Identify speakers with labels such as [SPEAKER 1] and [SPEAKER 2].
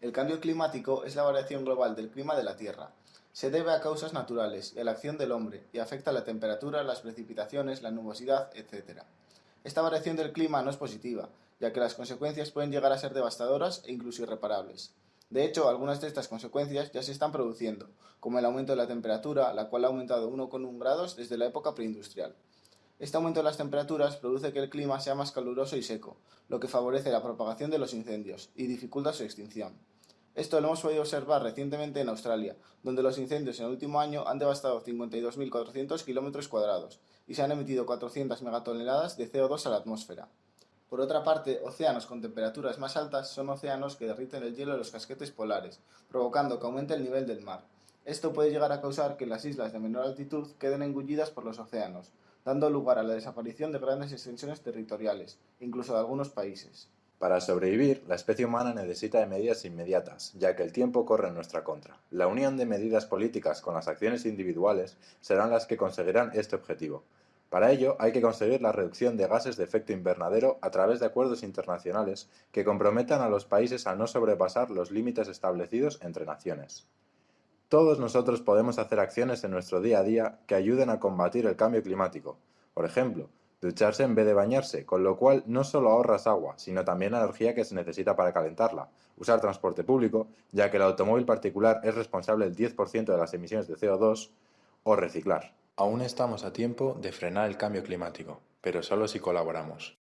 [SPEAKER 1] El cambio climático es la variación global del clima de la Tierra. Se debe a causas naturales y a la acción del hombre y afecta la temperatura, las precipitaciones, la nubosidad, etc. Esta variación del clima no es positiva, ya que las consecuencias pueden llegar a ser devastadoras e incluso irreparables. De hecho, algunas de estas consecuencias ya se están produciendo, como el aumento de la temperatura, la cual ha aumentado 1,1 grados desde la época preindustrial. Este aumento de las temperaturas produce que el clima sea más caluroso y seco, lo que favorece la propagación de los incendios y dificulta su extinción. Esto lo hemos podido observar recientemente en Australia, donde los incendios en el último año han devastado 52.400 km cuadrados y se han emitido 400 megatoneladas de CO2 a la atmósfera. Por otra parte, océanos con temperaturas más altas son océanos que derriten el hielo de los casquetes polares, provocando que aumente el nivel del mar. Esto puede llegar a causar que las islas de menor altitud queden engullidas por los océanos, dando lugar a la desaparición de grandes extensiones territoriales, incluso de algunos países.
[SPEAKER 2] Para sobrevivir, la especie humana necesita de medidas inmediatas, ya que el tiempo corre en nuestra contra. La unión de medidas políticas con las acciones individuales serán las que conseguirán este objetivo. Para ello, hay que conseguir la reducción de gases de efecto invernadero a través de acuerdos internacionales que comprometan a los países a no sobrepasar los límites establecidos entre naciones. Todos nosotros podemos hacer acciones en nuestro día a día que ayuden a combatir el cambio climático. Por ejemplo, ducharse en vez de bañarse, con lo cual no solo ahorras agua, sino también la energía que se necesita para calentarla. Usar transporte público, ya que el automóvil particular es responsable del 10% de las emisiones de CO2, o reciclar. Aún estamos a tiempo de frenar el cambio climático, pero solo si colaboramos.